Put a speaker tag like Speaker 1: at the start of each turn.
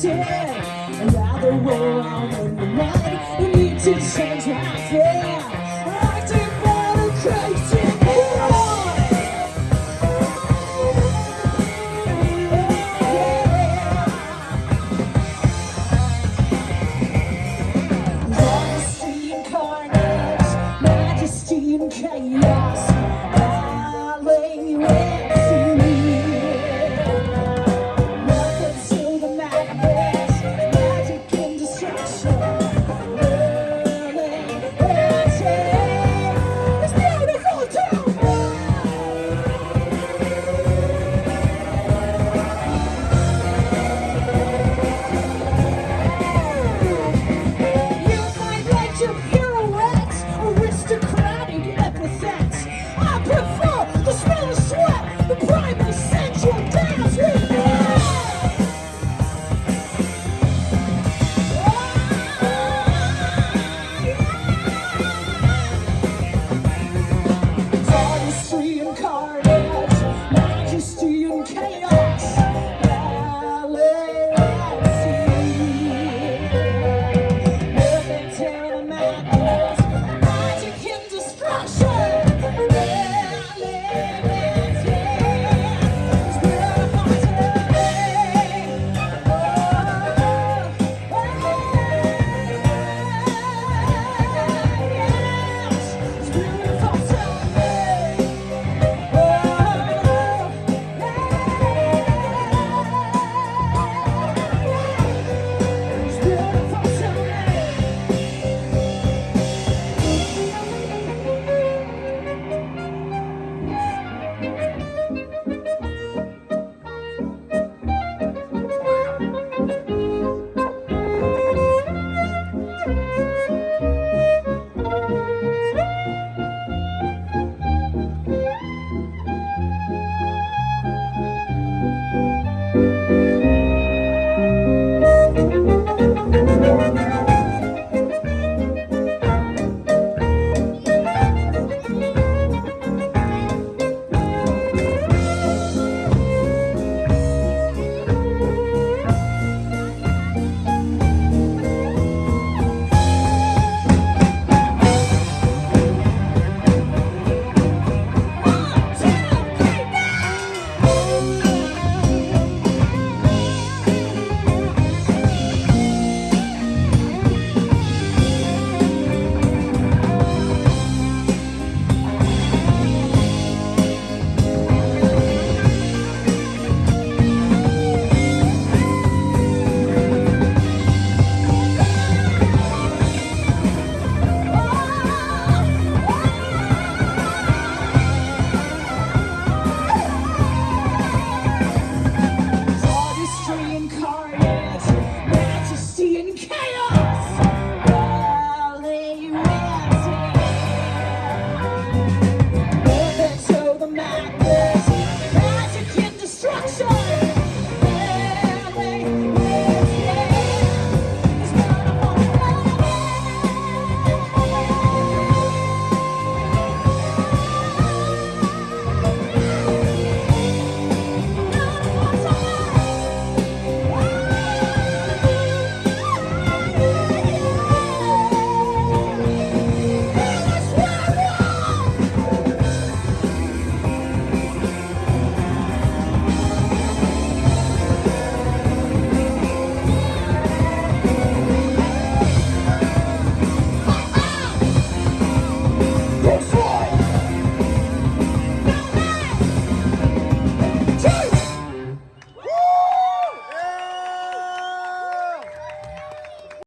Speaker 1: drifting around the world in the mud. You need to change.